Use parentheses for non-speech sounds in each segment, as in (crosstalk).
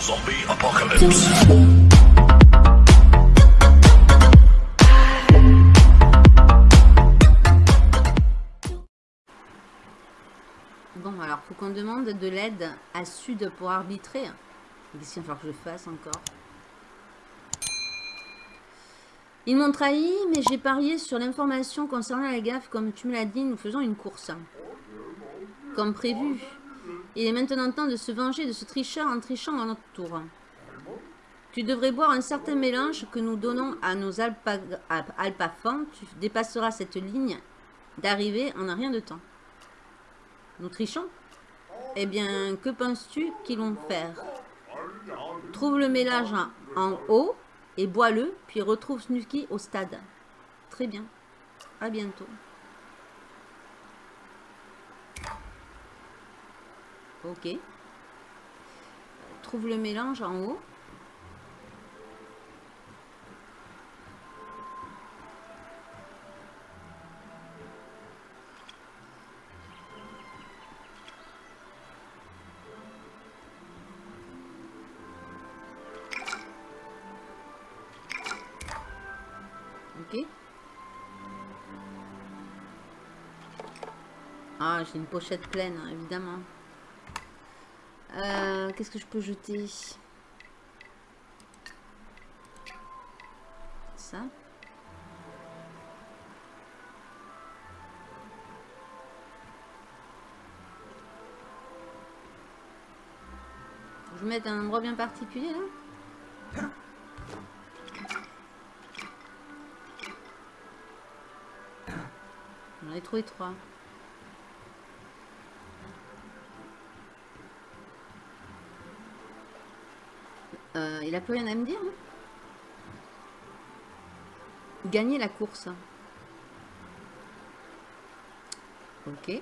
Zombie apocalypse. Bon, alors, faut qu'on demande de l'aide à Sud pour arbitrer. Qu'est-ce qu'il va falloir que je fasse encore? Ils m'ont trahi, mais j'ai parié sur l'information concernant la gaffe. Comme tu me l'as dit, nous faisons une course. Comme prévu. Il est maintenant temps de se venger de ce tricheur en trichant dans notre tour. Tu devrais boire un certain mélange que nous donnons à nos alpa. Tu dépasseras cette ligne d'arrivée en un rien de temps. Nous trichons? Eh bien, que penses-tu qu'ils vont faire? Trouve le mélange en, en haut et bois-le, puis retrouve Snooki au stade. Très bien. À bientôt. Ok. Trouve le mélange en haut. Ok. Ah, j'ai une pochette pleine, hein, évidemment. Euh, Qu'est-ce que je peux jeter Ça. Je mets un endroit bien particulier là J'en ai trouvé trois. Euh, il a plus rien à me dire. hein Gagner la course. Ok.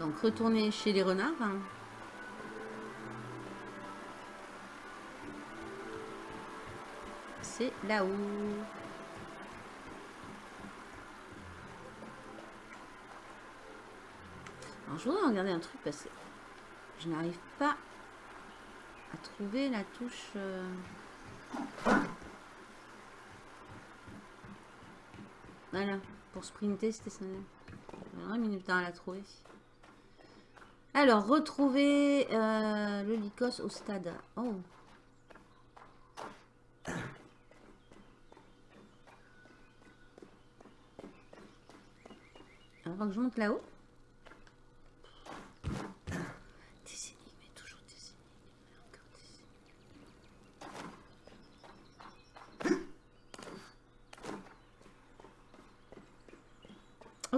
Donc retourner chez les renards. hein. C'est là-haut. Alors je voudrais regarder un truc parce je n'arrive pas à trouver la touche. euh, Voilà, pour sprinter, c'était mis du temps à la trouver. Alors, retrouver euh, le Lycos au stade. Oh. Alors, faut que je monte là-haut. Des énigmes, et toujours des énigmes, et encore des énigmes.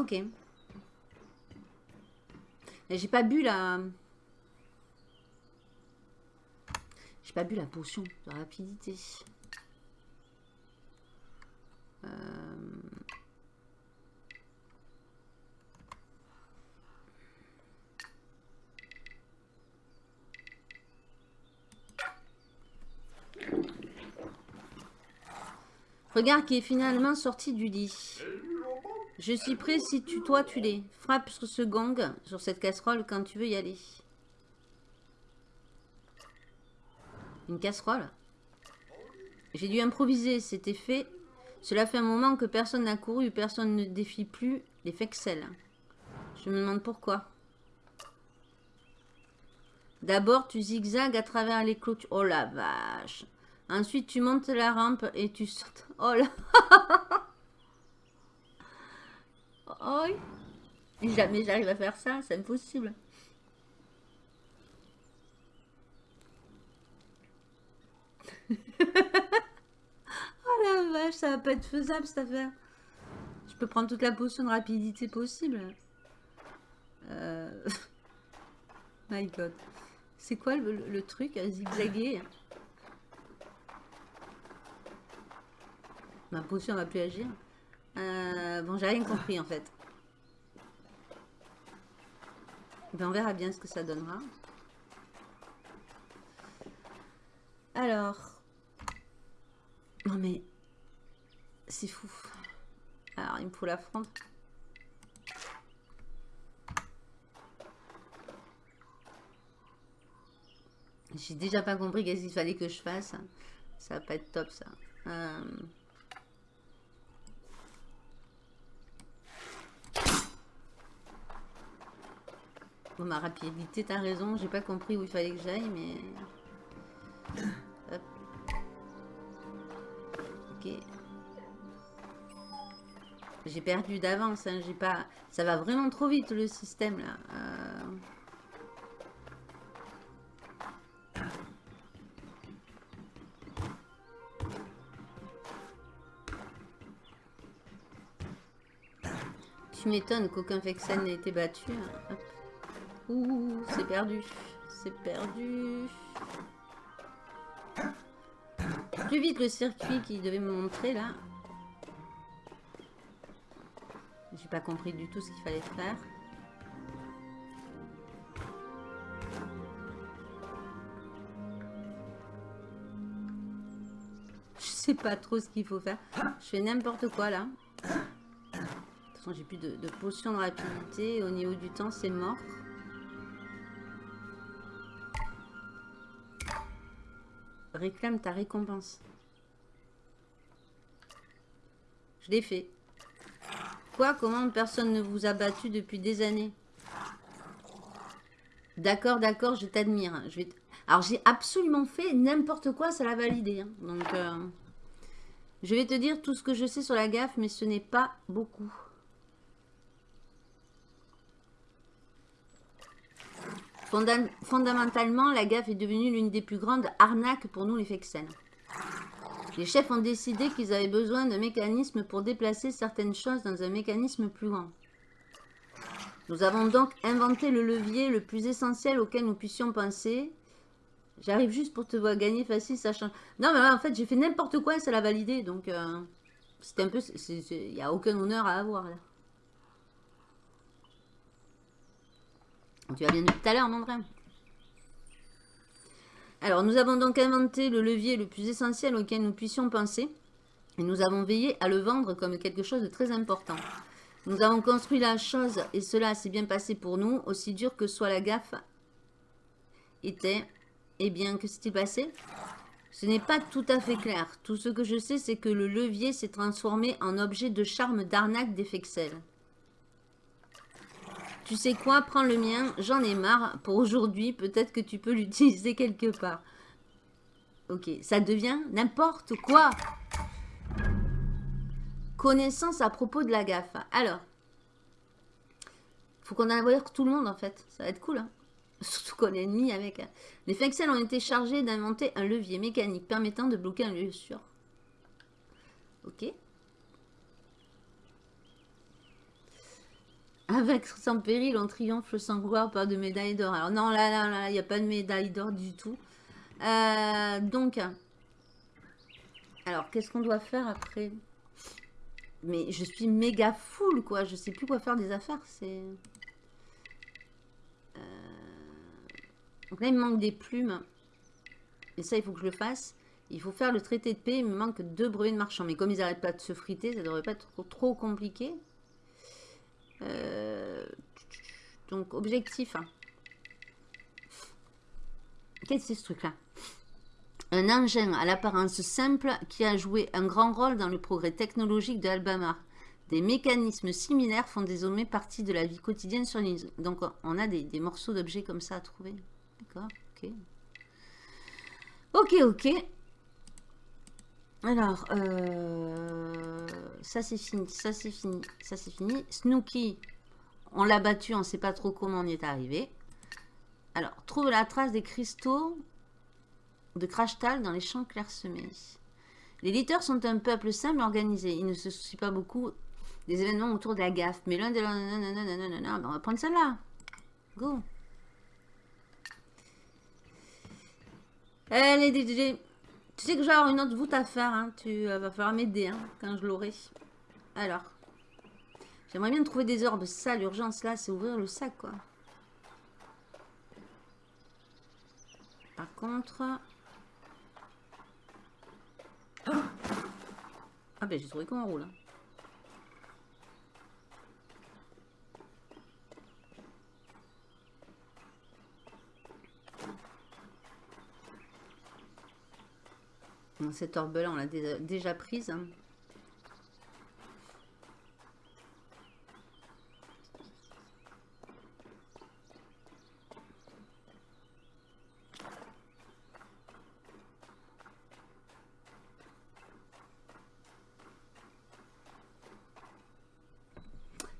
J'ai pas bu la... J'ai pas bu la potion de rapidité. Euh, Regarde qui est finalement sorti du lit. Je suis prêt si tu, toi, tu l'es. Frappe sur ce gong, sur cette casserole, quand tu veux y aller. Une casserole? J'ai dû improviser, c'était fait. Cela fait un moment que personne n'a couru, personne ne défie plus les fexels. Je me demande pourquoi. D'abord, tu zigzags à travers les clôtures. Oh la vache Ensuite, tu montes la rampe et tu sautes. Oh là Oh Jamais j'arrive à faire ça, c'est impossible. (laughs) oh la vache, ça va pas être faisable cette affaire. Je peux prendre toute la potion de rapidité possible. Euh... (laughs) My god. C'est quoi le, truc zigzaguer? Ma potion va plus agir. Euh, bon, j'ai rien compris en fait. Ben, on verra bien ce que ça donnera. Alors. Non mais. C'est fou. Alors, il me faut la fronde. J'ai déjà pas compris qu'est-ce qu'il fallait que je fasse. Ça va pas être top, ça. Euh... Ma rapidité, t'as raison. J'ai pas compris où il fallait que j'aille, mais... Hop. Ok. J'ai perdu d'avance. Hein. J'ai pas... Ça va vraiment trop vite, le système, là. Euh... Tu m'étonnes qu'aucun Vexen n'ait été battu. Hein. Ouh, c'est perdu. C'est perdu. Plus vite le circuit qui devait me montrer là. J'ai pas compris du tout ce qu'il fallait faire. Je sais pas trop ce qu'il faut faire. Je fais n'importe quoi là j'ai plus de, de potion de rapidité. Au niveau du temps, c'est mort. Réclame ta récompense. Je l'ai fait. Quoi Comment personne ne vous a battu depuis des années? D'accord, d'accord, je t'admire. Alors, j'ai absolument fait n'importe quoi, ça l'a validé. Hein. Donc, euh, je vais te dire tout ce que je sais sur la gaffe, mais ce n'est pas beaucoup. Fondamentalement, la gaffe est devenue l'une des plus grandes arnaques pour nous les Fexen. Les chefs ont décidé qu'ils avaient besoin d'un mécanisme pour déplacer certaines choses dans un mécanisme plus grand. Nous avons donc inventé le levier le plus essentiel auquel nous puissions penser. J'arrive juste pour te voir gagner facile, ça change. Non, mais en fait, j'ai fait n'importe quoi et ça l'a validé. Donc, euh, c'est un peu... Il n'y a aucun honneur à avoir, là. Tu vas bien tout à l'heure, mon frère. Alors, nous avons donc inventé le levier le plus essentiel auquel nous puissions penser. Et nous avons veillé à le vendre comme quelque chose de très important. Nous avons construit la chose et cela s'est bien passé pour nous, aussi dur que soit la gaffe était. Eh bien, que s'est-il passé? Ce n'est pas tout à fait clair. Tout ce que je sais, c'est que le levier s'est transformé en objet de charme d'arnaque des. Tu sais quoi, prends le mien, j'en ai marre pour aujourd'hui, peut-être que tu peux (laughs) l'utiliser quelque part. Ok, ça devient n'importe quoi. Connaissance à propos de la gaffe. Alors, faut qu'on envoie tout le monde en fait, ça va être cool. Hein (laughs) Surtout qu'on est ennemi avec... Hein. Les Fexel ont été chargés d'inventer un levier mécanique permettant de bloquer un lieu sûr. Ok. Avec sans péril, on triomphe sans gloire, pas de médaille d'or. Alors non, là, là, là, il n'y a pas de médaille d'or du tout. Euh, donc, alors, qu'est-ce qu'on doit faire après? Mais je suis méga full, quoi. Je sais plus quoi faire des affaires. C'est... Euh, donc là, il me manque des plumes. Et ça, il faut que je le fasse. Il faut faire le traité de paix. Il me manque deux brevets de marchand. Mais comme ils n'arrêtent pas de se friter, ça devrait pas être trop compliqué. Euh, donc, objectif. Hein. Qu'est-ce que c'est ce truc-là? Un engin à l'apparence simple qui a joué un grand rôle dans le progrès technologique de Alabama. Des mécanismes similaires font désormais partie de la vie quotidienne sur l'île. Donc, on a des, des morceaux d'objets comme ça à trouver. D'accord Ok. Ok, ok. Alors, euh, ça c'est fini, ça c'est fini, ça c'est fini. Snooky, on l'a battu, on ne sait pas trop comment on y est arrivé. Alors, trouve la trace des cristaux de crashtal dans les champs clairsemés. Les leaders sont un peuple simple organisé. Ils ne se soucient pas beaucoup des événements autour de la gaffe. Mais l'un des... Ben, on va prendre celle-là. Go. Allez, DJ. Tu sais que j'ai une autre voûte à faire. Hein. Tu euh, vas falloir m'aider hein, quand je l'aurai. Alors. J'aimerais bien trouver des orbes. Ça, l'urgence là, c'est ouvrir le sac, quoi. Par contre... Ah ben, j'ai trouvé comment on roule. Hein. Cette orbe-là, on l'a déjà prise. Hein.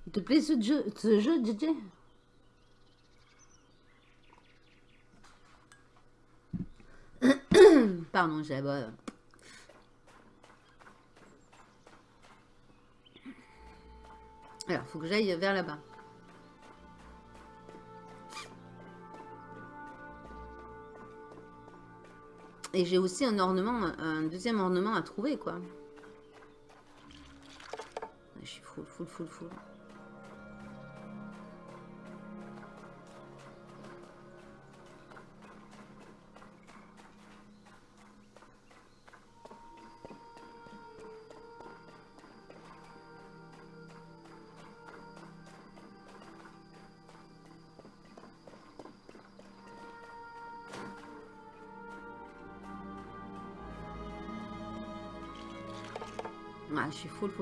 Il te plaît ce jeu, ce jeu, DJ (coughs) Pardon, j'ai... Alors, faut que j'aille vers là-bas. Et j'ai aussi un ornement, un deuxième ornement à trouver, quoi. Je suis full, full, full, full.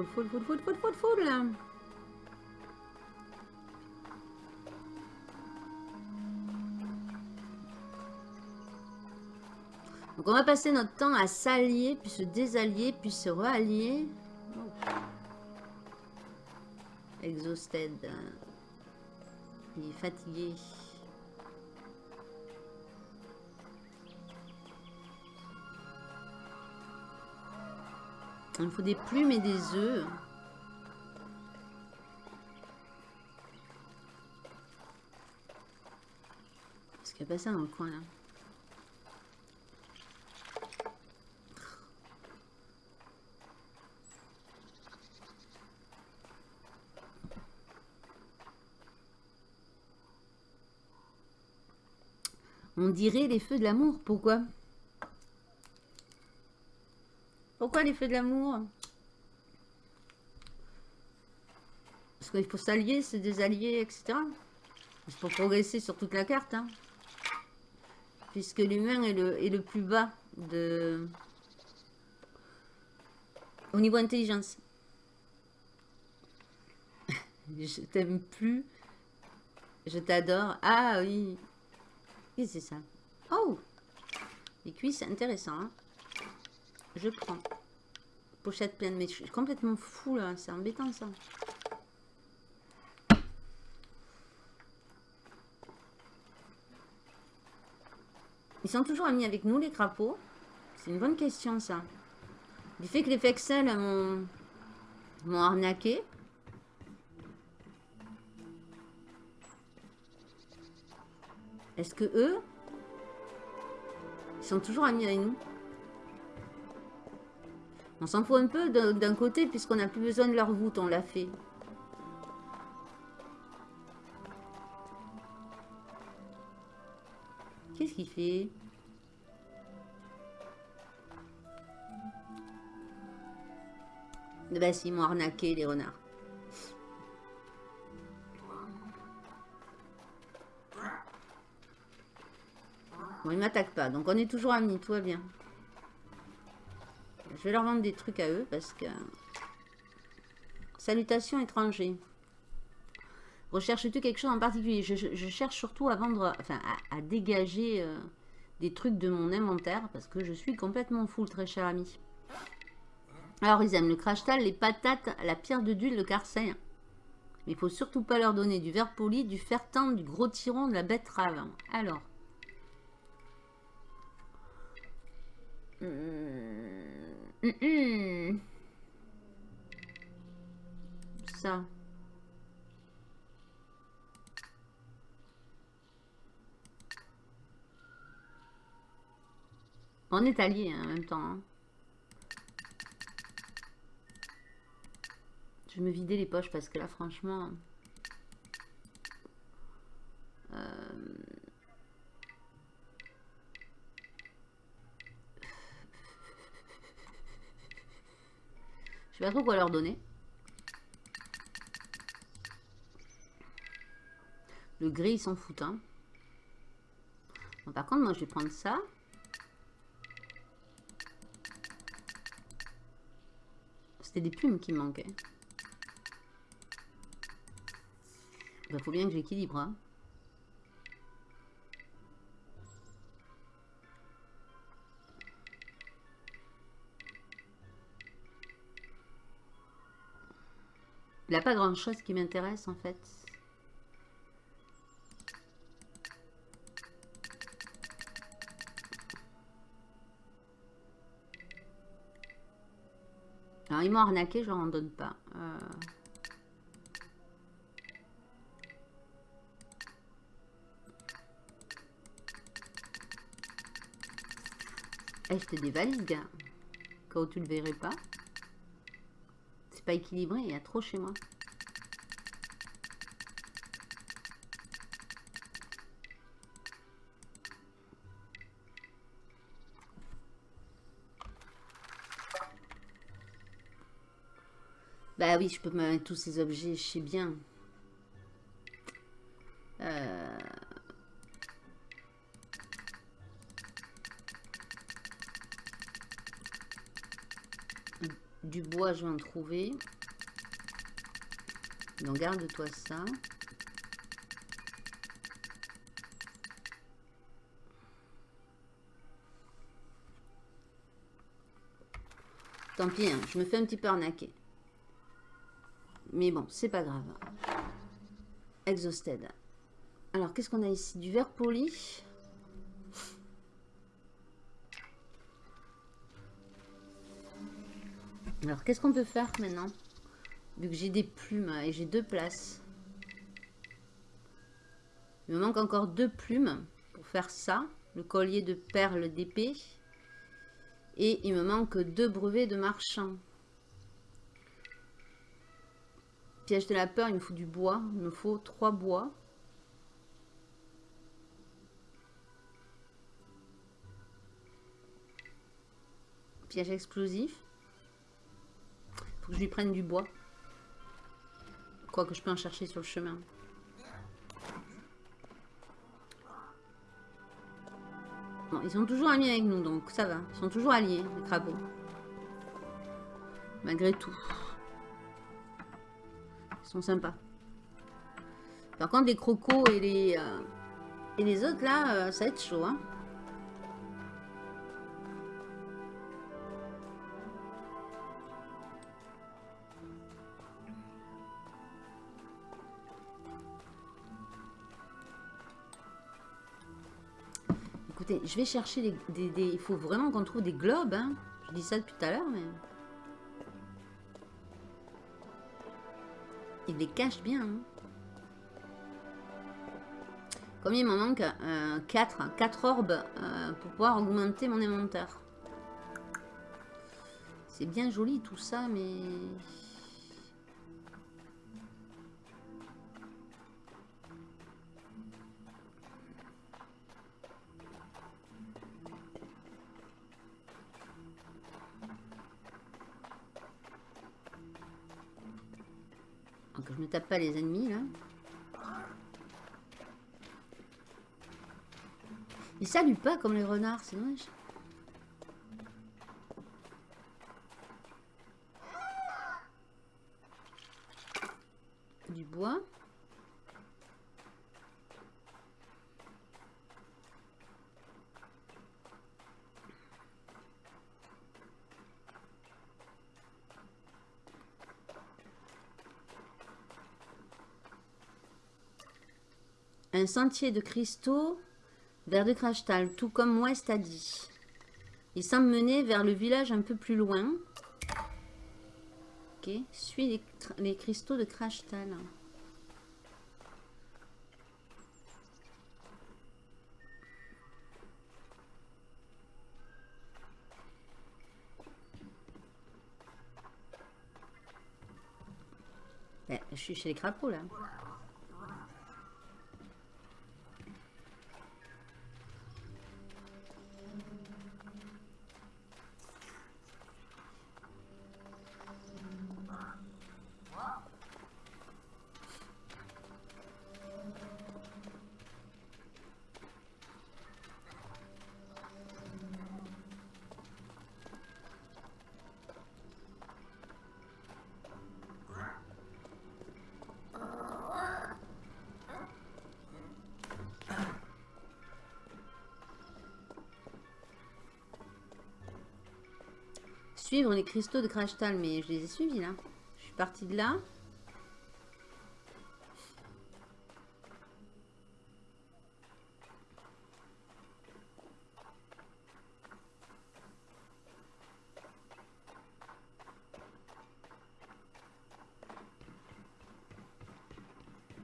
Full, full, full, full, full, full, full. Donc on va passer notre temps à s'allier, puis se désallier, puis se rallier. Exhausted. Il est fatigué. Il me faut des plumes et des œufs. Parce qu'il n'y a pas ça dans le coin là? On dirait les feux de l'amour. Pourquoi? Pourquoi les de l'amour Parce qu'il faut s'allier, se désallier, etc. C'est pour progresser sur toute la carte. Hein. Puisque l'humain est le, est le plus bas de... au niveau intelligence. (laughs) je t'aime plus. Je t'adore. Ah oui. Que c'est ça Oh Les cuisses, intéressant. Hein. je prends pochette pleine. Mais je suis complètement fou là. C'est embêtant ça. Ils sont toujours amis avec nous les crapauds C'est une bonne question ça. Du fait que les Fexel m'ont arnaqué. Est-ce que eux, ils sont toujours amis avec nous? On s'en fout un peu d'un côté puisqu'on n'a plus besoin de leur voûte, on l'a fait. Qu'est-ce qu'il fait? Ben si, ils m'ont arnaqué les renards. Bon, ils m'attaquent pas, donc on est toujours amis, tout va bien. Je vais leur vendre des trucs à eux parce que... Salutations étrangers. Recherches-tu quelque chose en particulier? Je, cherche surtout à vendre, enfin à, dégager euh, des trucs de mon inventaire parce que je suis complètement full, très cher ami. Alors ils aiment le crash les patates, la pierre de d'huile, le carcel. Mais il faut surtout pas leur donner du verre poli, du fer tendre, du gros tiron, de la betterave. Alors. Ça. On est alliés hein, en même temps. Hein. Je me vider les poches parce que là, franchement... Je sais pas quoi leur donner. Le gris, ils s'en foutent. Hein. Par contre, moi, je vais prendre ça. C'était des plumes qui me manquaient. Il faut bien que j'équilibre. Hein. Il n'y a pas grand chose qui m'intéresse en fait. Alors ils m'ont arnaqué, je leur en donne pas. Euh... Eh, je te dévalide, gars. Quand tu le verrais pas. Équilibré, il y a trop chez moi. Bah oui, je peux mettre tous ces objets, je sais bien. Je vais en trouver. Donc garde-toi ça. Tant pis, hein, je me fais un petit peu arnaquer. Mais bon, c'est pas grave. Exhausted. Alors, qu'est-ce qu'on a ici? Du verre poli. Alors, qu'est-ce qu'on peut faire maintenant Vu que j'ai des plumes et j'ai deux places? Il me manque encore deux plumes pour faire ça. Le collier de perles d'épée. Et il me manque deux brevets de marchand. Piège de la peur, il me faut du bois. Il me faut trois bois. Piège explosif que je lui prenne du bois. Quoi que je peux en chercher sur le chemin. Bon, ils sont toujours amis avec nous, donc ça va. Ils sont toujours alliés, les crapauds. Malgré tout. Ils sont sympas. Par contre, les crocos et les, euh, et les autres, là, euh, ça va être chaud, hein. Je vais chercher des, Il faut vraiment qu'on trouve des globes. Hein. Je dis ça depuis tout à l'heure, mais... Il les cache bien. Hein. Combien il m'en manque 4. Euh, 4 orbes euh, pour pouvoir augmenter mon inventaire. C'est bien joli tout ça, mais... je me tape pas les ennemis là. Ils saluent pas comme les renards, c'est dommage. Du bois. Sentier de cristaux vers de Crashtal, tout comme West a dit. Il semble mener vers le village un peu plus loin. Ok, suis les, cristaux de Crashtal. Ben, je suis chez les crapauds là. Suivre les cristaux de Crashtal, mais je les ai suivis là. Je suis partie de là.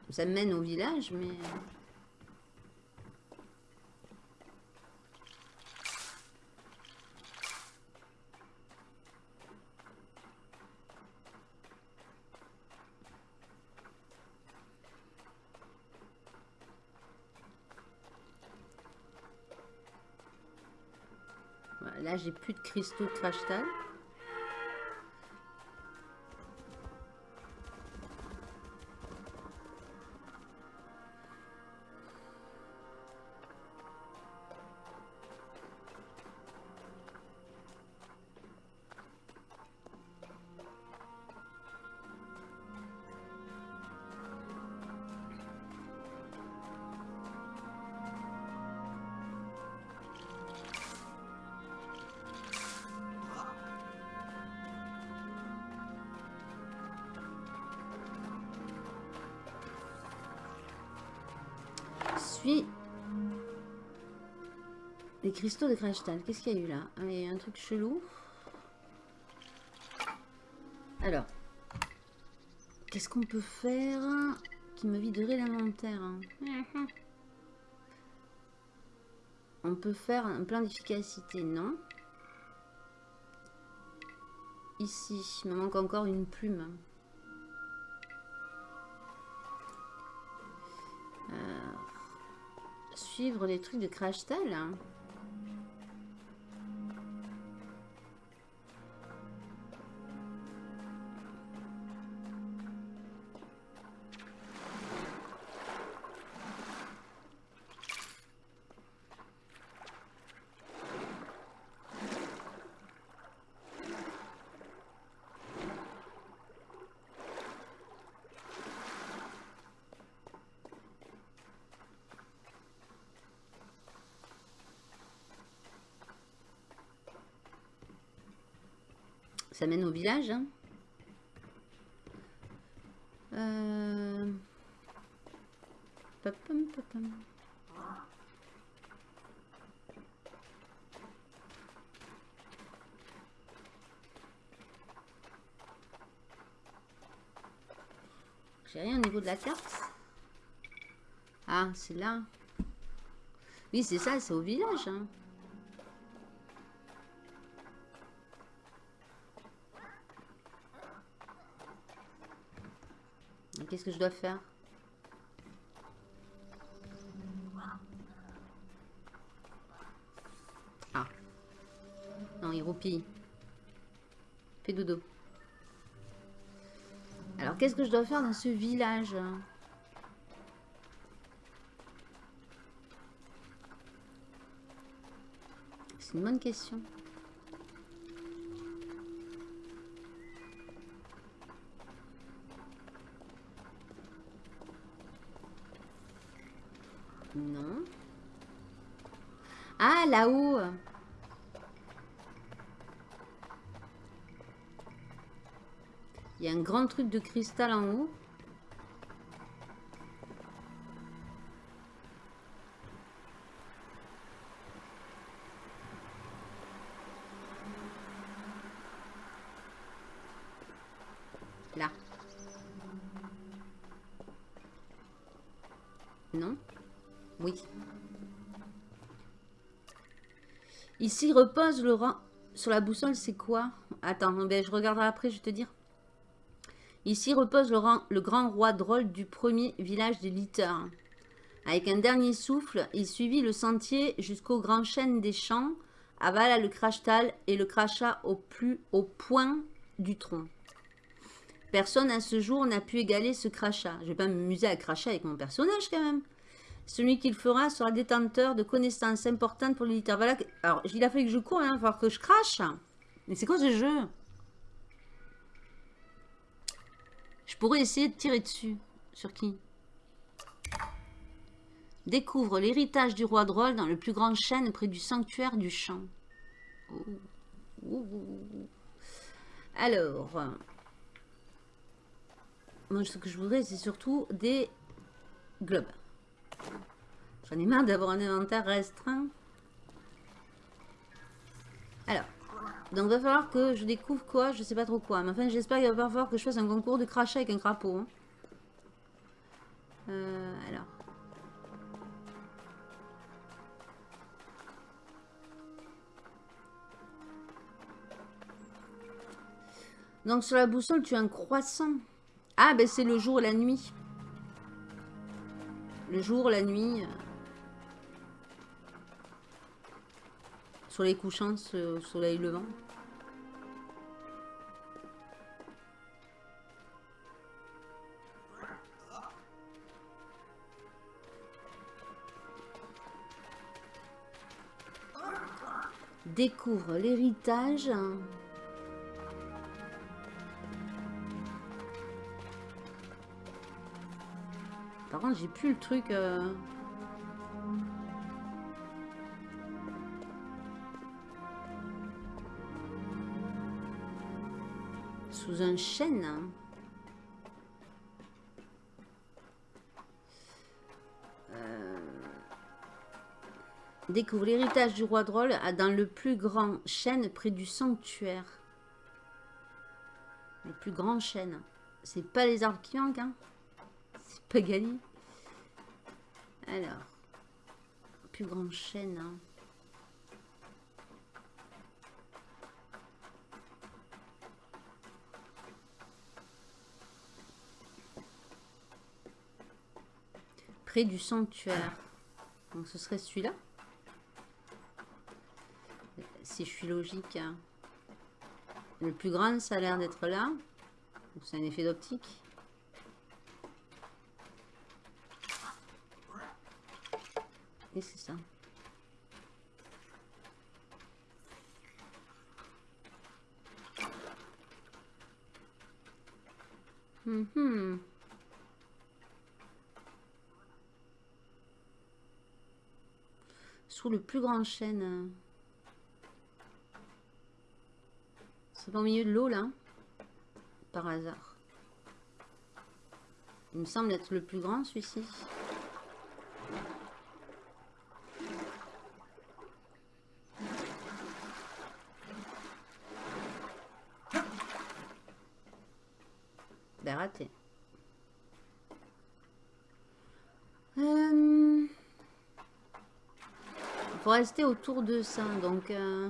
Ça mène au village, mais... j'ai plus de cristaux de crashtal. Les cristaux de Crashtal. Qu'est-ce qu'il y a eu là? Ah, Il y a un truc chelou. Alors. Qu'est-ce qu'on peut faire qui me viderait l'inventaire hein? On peut faire un plan d'efficacité, non? Ici, il me manque encore une plume. Suivre les trucs de Crash Village. Hein. Euh... J'ai rien au niveau de la carte. Ah, c'est là. Oui, c'est ça, c'est au village. Hein. Qu'est-ce que je dois faire? Ah. Non, il roupille. Fais dodo. Alors, qu'est-ce que je dois faire dans ce village? C'est une bonne question. Non. Ah, là-haut Il y a un grand truc de cristal en haut. Là. Non? Oui. Ici repose le rang... Sur la boussole, c'est quoi? Attends, ben, je regarderai après, je vais te dire. Ici repose le, le grand roi drôle du premier village des litters. Avec un dernier souffle, il suivit le sentier jusqu'au grand chêne des champs, avala le crachtal et le cracha au plus haut point du tronc. Personne à ce jour n'a pu égaler ce crachat. Je vais pas m'amuser à cracher avec mon personnage quand même. Celui qu'il fera sera détenteur de connaissances importantes pour l'éditeur. Voilà. Alors, il a fallu que je cours, hein, il va que je crache. Mais c'est quoi ce jeu? Je pourrais essayer de tirer dessus. Sur qui? Découvre l'héritage du roi drôle dans le plus grand chêne près du sanctuaire du champ. Alors, moi ce que je voudrais c'est surtout des globes. J'en ai marre d'avoir un inventaire restreint. Alors, donc va falloir que je découvre quoi, je sais pas trop quoi. Mais enfin j'espère qu'il va falloir que je fasse un concours de crachat avec un crapaud. Hein. Euh, alors. Donc sur la boussole, tu as un croissant. Ah, ben c'est le jour et la nuit. Le jour, la nuit. Euh. Sur les couchants, au soleil levant. Découvre l'héritage. J'ai plus le truc... Euh. Sous un chêne. Euh. Découvre l'héritage du roi drôle dans le plus grand chêne près du sanctuaire. Le plus grand chêne. C'est pas les arbres qui manquent, hein Pagali. Alors, plus grande chaîne. Hein. Près du sanctuaire. Donc ce serait celui-là? Si je suis logique. Hein. Le plus grand, ça a l'air d'être là. C'est un effet d'optique. C'est ça. Mm Sous le plus grand chêne. C'est au milieu de l'eau là. Par hasard. Il me semble être le plus grand celui-ci. Euh, il faut rester autour de ça, donc... Euh,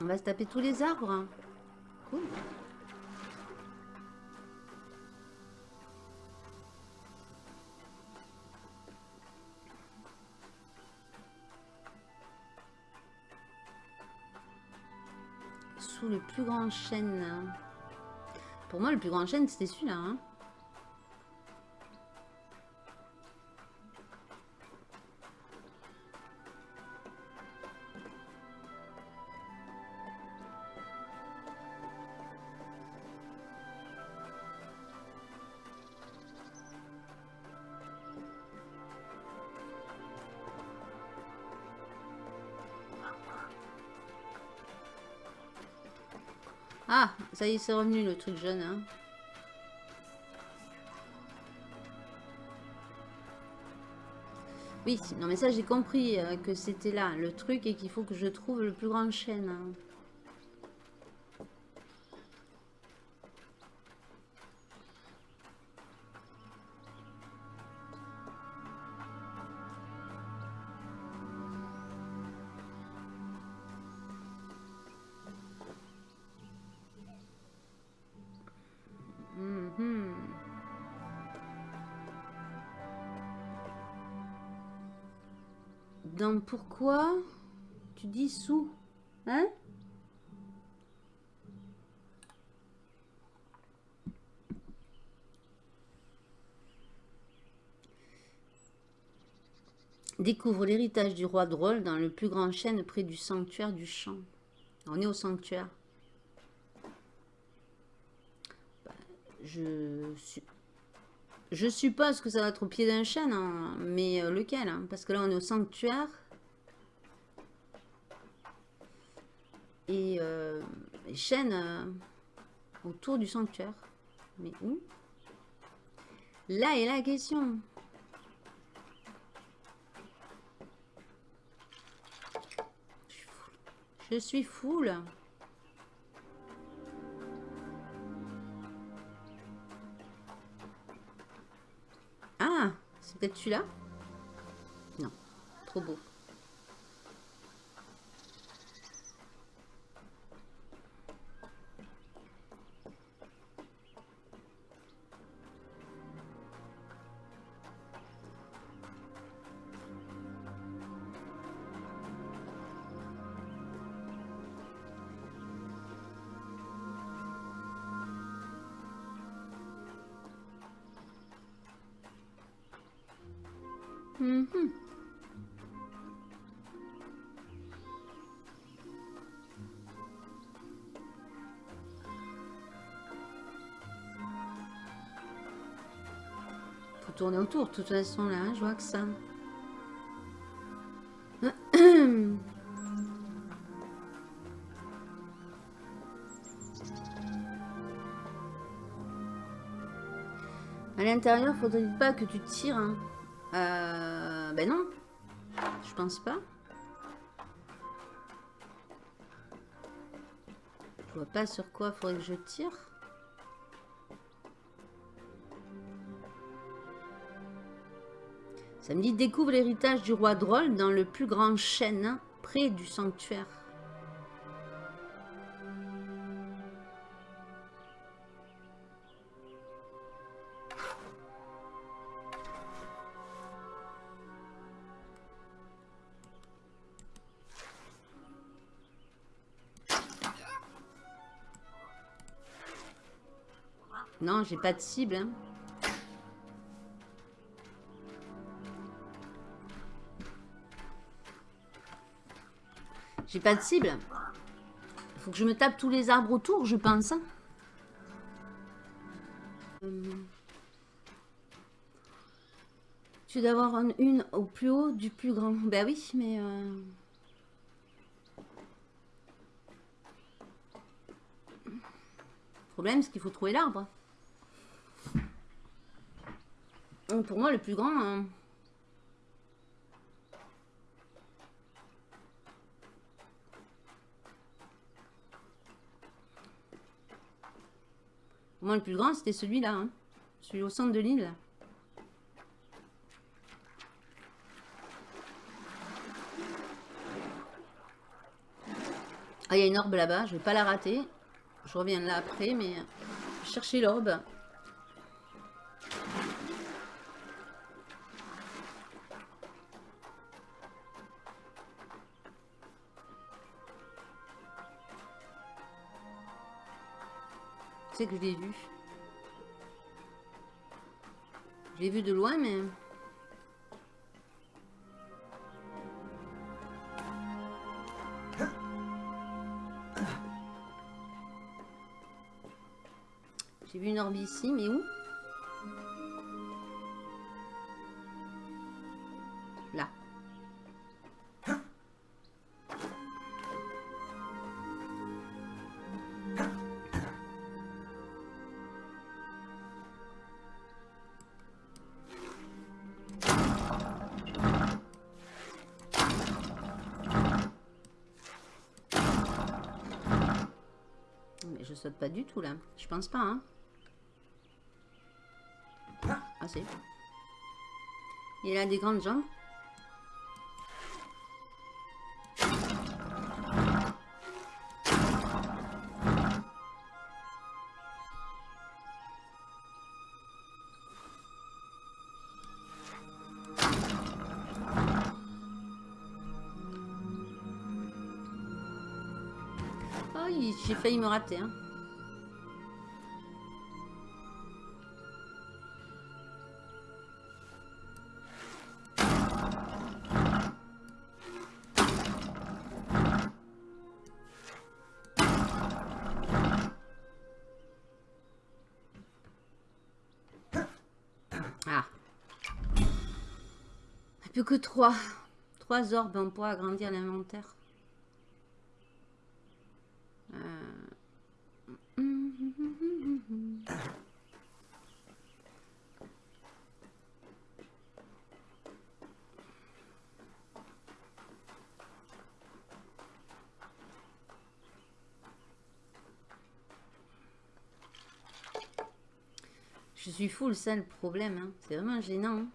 on va se taper tous les arbres. Cool. Sous le plus grand chêne. Pour moi, le plus grand chêne, c'était celui-là. Hein. Ça y est, c'est revenu le truc jaune. Hein. Oui, non mais ça j'ai compris euh, que c'était là le truc et qu'il faut que je trouve le plus grand chêne. Hein. Pourquoi tu dis sous Hein? Découvre l'héritage du roi drôle dans le plus grand chêne près du sanctuaire du champ. On est au sanctuaire. Bah, je je suppose que ça va être au pied d'un chêne, hein, mais euh, lequel hein, Parce que là, on est au sanctuaire. Et euh, chaînes euh, autour du sanctuaire. Mais où? Là est la question. Je suis full. Ah, c'est peut-être celui-là? Non, trop beau. Tourner autour, de toute façon, là, hein, je vois que ça. (clears throat) À l'intérieur, faudrait pas que tu tires. Hein. Euh, ben non. Je pense pas. Je vois pas sur quoi faudrait que je tire. Ça me dit découvre l'héritage du roi drôle dans le plus grand chêne près du sanctuaire. Non, j'ai pas de cible. Hein. J'ai pas de cible. Faut que je me tape tous les arbres autour, je pense. Tu dois avoir une au plus haut du plus grand. Ben oui, mais... Euh... Le problème, c'est qu'il faut trouver l'arbre. Pour moi, le plus grand... Hein. Pour moi, le plus grand, c'était celui-là. Hein. Celui au centre de l'île. Ah, il y a une orbe là-bas. Je vais pas la rater. Je reviens là après, mais... Chercher l'orbe. Que je l'ai vu. Je l'ai vu de loin, mais... J'ai vu une orbe ici, mais où? Saute pas du tout là. Je pense pas. Hein. Ah, c'est. Il a des grandes jambes. Failli me rater. Hein. que trois. Trois orbes, on pourra agrandir l'inventaire. Je suis full, ça le problème. Hein. C'est vraiment gênant. Hein.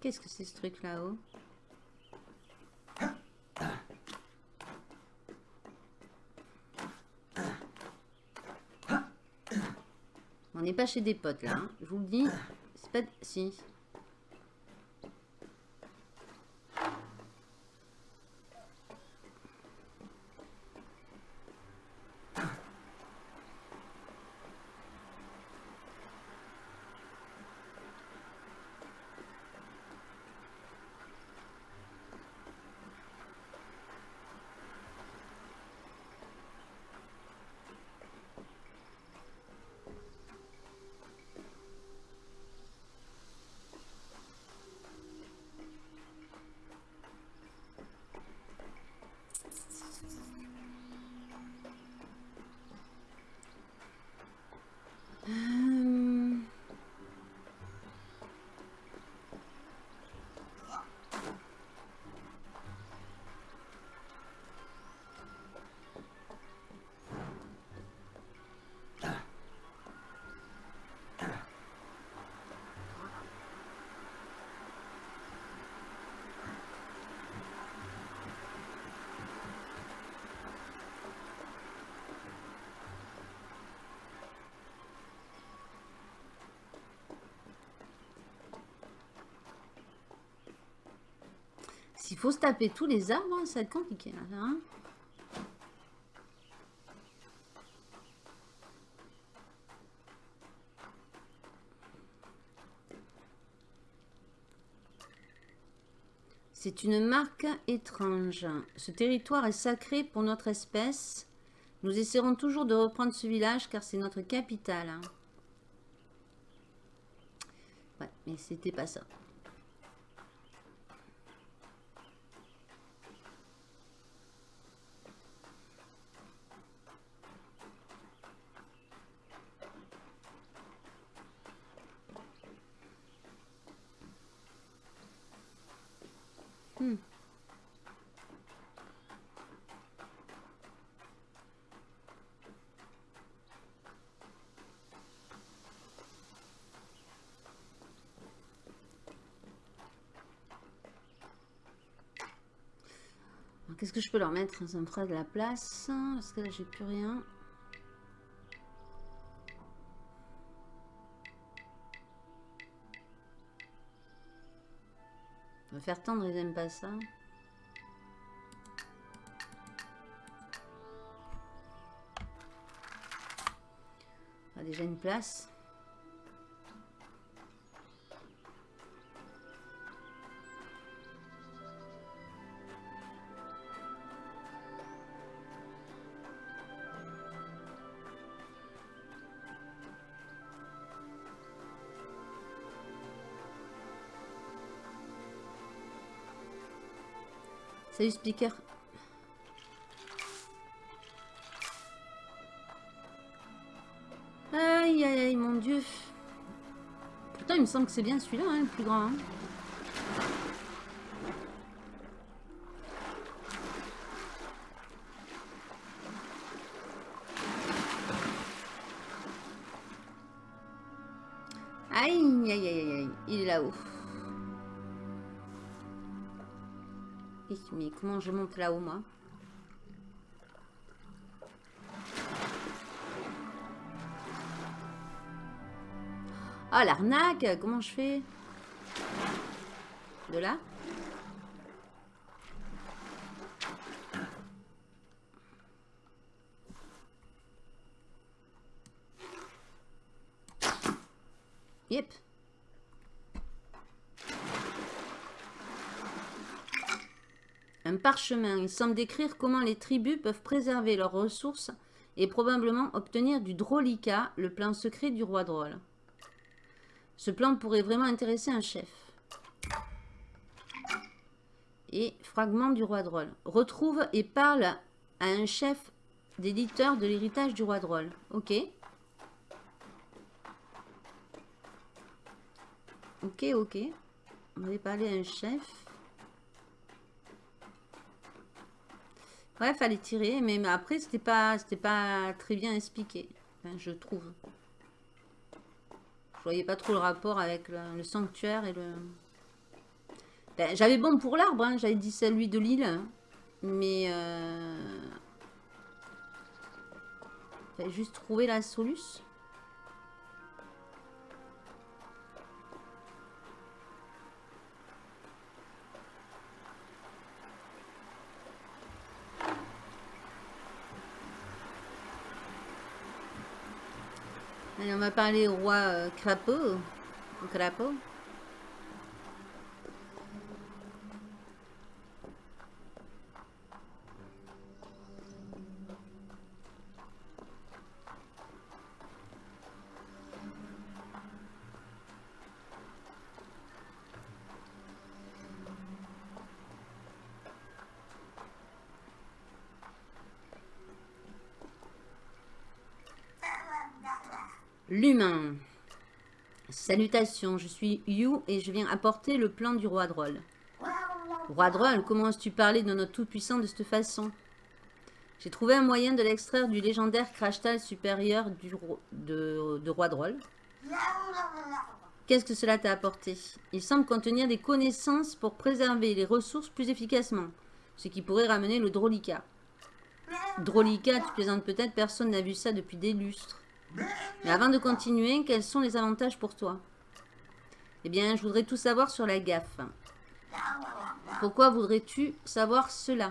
Qu'est-ce que c'est ce truc là-haut On n'est pas chez des potes là, hein. je vous le dis. C'est pas... Si. S'il faut se taper tous les arbres, hein, ça va être compliqué. Là, hein. C'est une marque étrange. Ce territoire est sacré pour notre espèce. Nous essaierons toujours de reprendre ce village car c'est notre capitale. Hein. Ouais, mais c'était pas ça. Qu'est-ce que je peux leur mettre Ça me fera de la place. Parce que là, j'ai plus rien. On va faire tendre, ils n'aiment pas ça. On a déjà une place. Salut speaker. Aïe aïe aïe mon dieu. Pourtant il me semble que c'est bien celui-là hein, le plus grand. Hein. Mais comment je monte là-haut, moi Ah, l'arnaque Comment je fais? De là? Parchemin. Il semble décrire comment les tribus peuvent préserver leurs ressources et probablement obtenir du Drolica, le plan secret du roi drôle. Ce plan pourrait vraiment intéresser un chef. Et fragment du roi drôle. Retrouve et parle à un chef d'éditeur de l'héritage du roi drôle. Ok. Ok, ok. On va parler à un chef. Ouais, fallait tirer, mais, après, c'était pas, pas très bien expliqué, je trouve. Je voyais pas trop le rapport avec le, sanctuaire et le... Ben, j'avais bon pour l'arbre, hein, j'avais dit celui de l'île, mais... Euh... Fallait juste trouver la solution. on va parler au roi euh, crapaud. Crapaud. L'humain. Salutations, je suis Yu et je viens apporter le plan du roi Droll. Roi Droll, comment as-tu parlé de notre tout-puissant de cette façon? J'ai trouvé un moyen de l'extraire du légendaire crashtal supérieur du, de, Roi Droll. Qu'est-ce que cela t'a apporté? Il semble contenir des connaissances pour préserver les ressources plus efficacement, ce qui pourrait ramener le Drolica. Drolica, tu plaisantes peut-être, personne n'a vu ça depuis des lustres. Mais avant de continuer, quels sont les avantages pour toi? Eh bien, je voudrais tout savoir sur la gaffe. Pourquoi voudrais-tu savoir cela?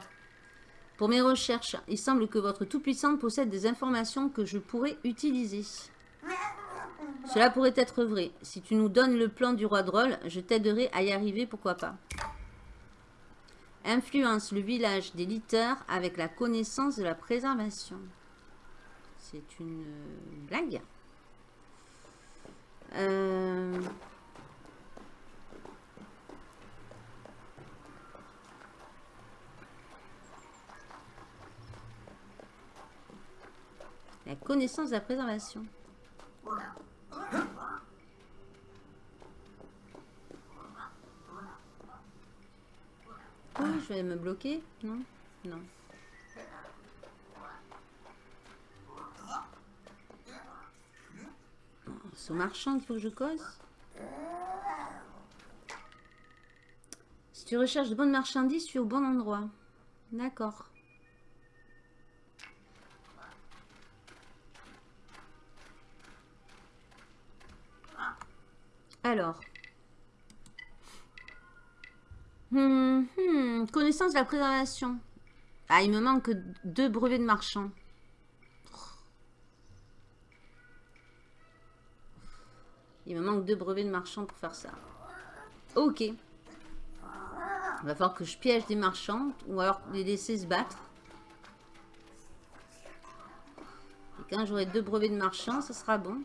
Pour mes recherches, il semble que votre Tout-Puissant possède des informations que je pourrais utiliser. Cela pourrait être vrai. Si tu nous donnes le plan du roi drôle, je t'aiderai à y arriver, pourquoi pas? Influence le village des litters avec la connaissance de la préservation. C'est une euh, blague. Euh, la connaissance de la préservation. Oh, je vais me bloquer? Non? Non. C'est au marchand qu'il faut que je cause Si tu recherches de bonnes marchandises, tu es au bon endroit. D'accord. Alors. Hmm, hmm, connaissance de la préservation. Ah, il me manque deux brevets de marchand. Il me manque deux brevets de marchand pour faire ça. Ok. Il va falloir que je piège des marchands ou alors les laisser se battre. Et quand j'aurai deux brevets de marchand, ça sera bon.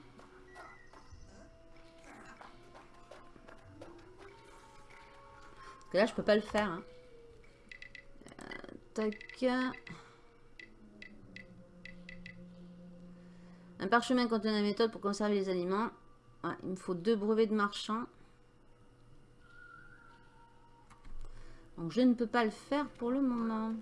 Parce que là, je peux pas le faire. Hein. Euh, tac. Un parchemin contenant la méthode pour conserver les aliments il me faut deux brevets de marchand. Donc je ne peux pas le faire pour le moment.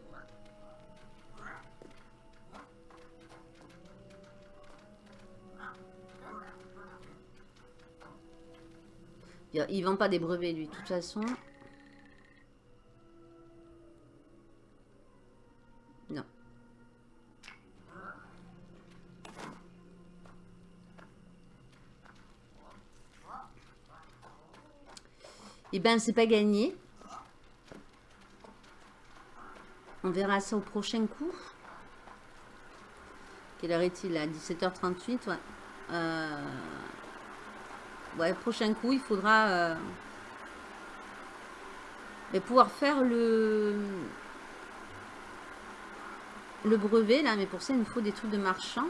Il vend pas des brevets lui, de toute façon. Eh ben, c'est pas gagné. On verra ça au prochain coup. Quelle heure est-il là? 17h38, ouais. Euh... Ouais, prochain coup, il faudra euh... pouvoir faire le le brevet là, mais pour ça il nous faut des trucs de marchand.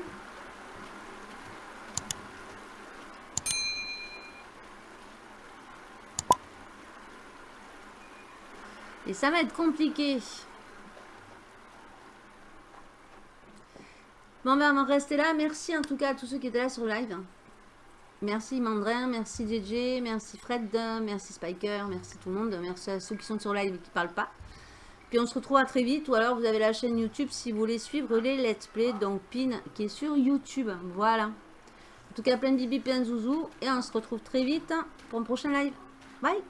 Et ça va être compliqué. Bon, ben, on va rester là. Merci en tout cas à tous ceux qui étaient là sur le live. Merci Mandrin, merci DJ, merci Fred, merci Spiker, merci tout le monde. Merci à ceux qui sont sur live et qui ne parlent pas. Puis on se retrouve à très vite. Ou alors vous avez la chaîne YouTube si vous voulez suivre les let's play. Donc Pin qui est sur YouTube. Voilà. En tout cas, plein de bibi, plein de zouzou. Et on se retrouve très vite pour un prochain live. Bye